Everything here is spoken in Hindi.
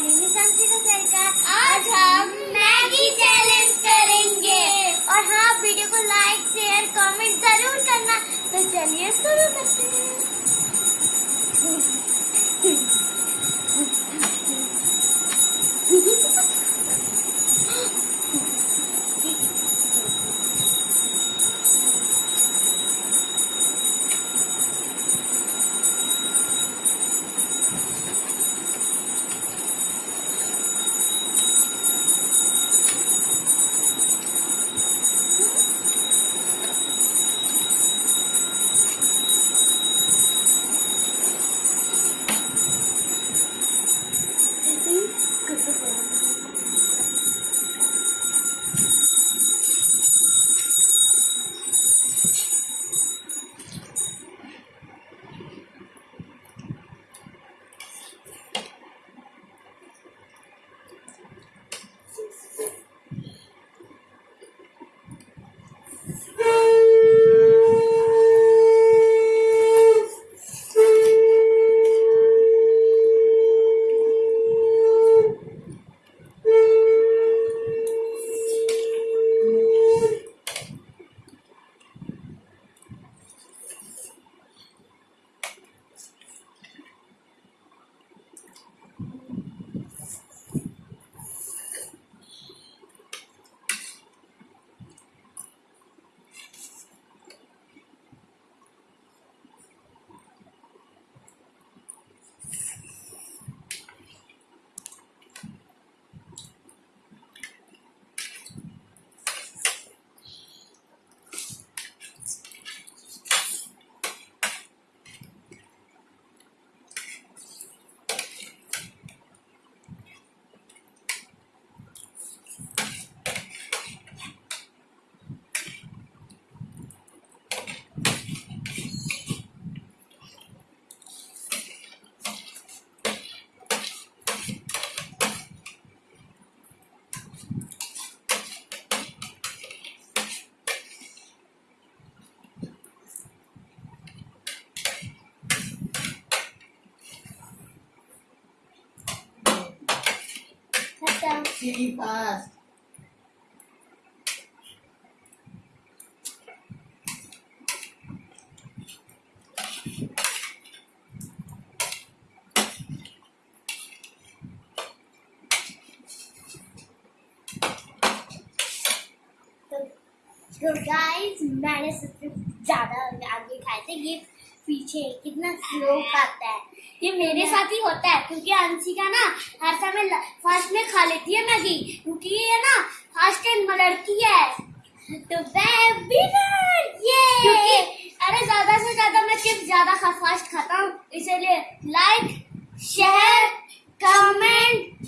सरकार आज हम मैगी चैलेंज करेंगे। और हाँ वीडियो को लाइक शेयर कमेंट ज़रूर करना। तो चलिए शुरू करते हैं। fast. तो गाइस मैंने सबसे ज़्यादा आगे खाए थे ये पीछे कितना स्लो खाता है ये मेरे साथ ही होता है क्योंकि अंशिका ना हर समय फ़र्स्ट में खा लेती है मैगी क्योंकि ये ना फ़र्स्ट टाइम लड़की है। तो मैं विनर ये क्योंकि अरे ज़्यादा से ज़्यादा मैं चिप्स ज़्यादा खा फास्ट खाता हूँ इसलिए लाइक शेयर कमेंट